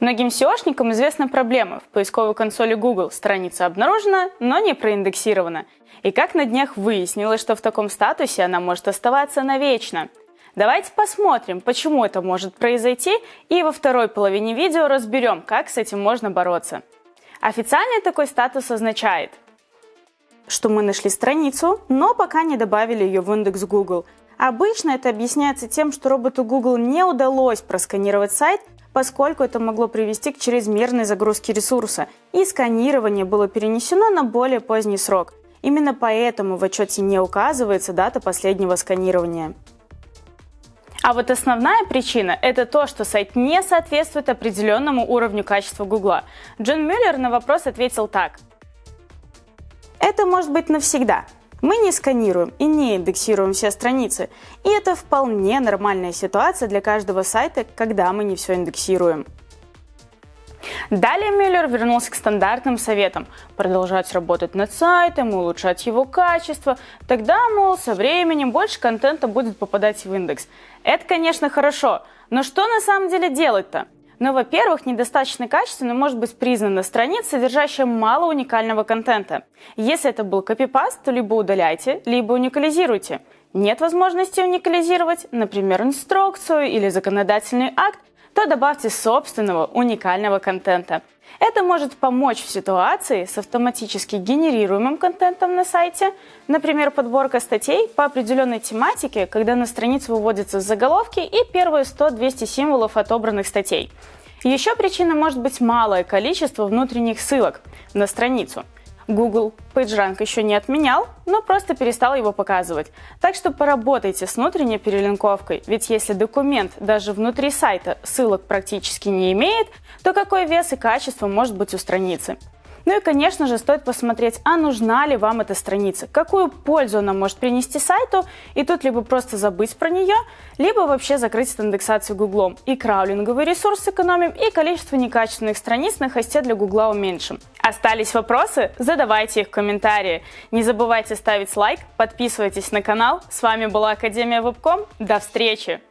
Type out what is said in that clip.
Многим SEOшникам известна проблема. В поисковой консоли Google страница обнаружена, но не проиндексирована. И как на днях выяснилось, что в таком статусе она может оставаться навечно. Давайте посмотрим, почему это может произойти, и во второй половине видео разберем, как с этим можно бороться. Официально такой статус означает, что мы нашли страницу, но пока не добавили ее в индекс Google. Обычно это объясняется тем, что роботу Google не удалось просканировать сайт, поскольку это могло привести к чрезмерной загрузке ресурса, и сканирование было перенесено на более поздний срок. Именно поэтому в отчете не указывается дата последнего сканирования. А вот основная причина – это то, что сайт не соответствует определенному уровню качества Гугла. Джон Мюллер на вопрос ответил так. Это может быть навсегда. Мы не сканируем и не индексируем все страницы, и это вполне нормальная ситуация для каждого сайта, когда мы не все индексируем. Далее Мюллер вернулся к стандартным советам – продолжать работать над сайтом, улучшать его качество. Тогда, мол, со временем больше контента будет попадать в индекс. Это, конечно, хорошо, но что на самом деле делать-то? Ну, во-первых, недостаточно качественно может быть признана страница, содержащая мало уникального контента. Если это был копипаст, то либо удаляйте, либо уникализируйте. Нет возможности уникализировать, например, инструкцию или законодательный акт, то добавьте собственного уникального контента. Это может помочь в ситуации с автоматически генерируемым контентом на сайте, например, подборка статей по определенной тематике, когда на страницу выводятся заголовки и первые 100-200 символов отобранных статей. Еще причина может быть малое количество внутренних ссылок на страницу – Google PageRank еще не отменял, но просто перестал его показывать. Так что поработайте с внутренней перелинковкой, ведь если документ даже внутри сайта ссылок практически не имеет, то какой вес и качество может быть у страницы? Ну и, конечно же, стоит посмотреть, а нужна ли вам эта страница, какую пользу она может принести сайту, и тут либо просто забыть про нее, либо вообще закрыть индексацию Гуглом. И краулинговый ресурс сэкономим, и количество некачественных страниц на хосте для Гугла уменьшим. Остались вопросы? Задавайте их в комментарии. Не забывайте ставить лайк, подписывайтесь на канал. С вами была Академия Вебком. До встречи!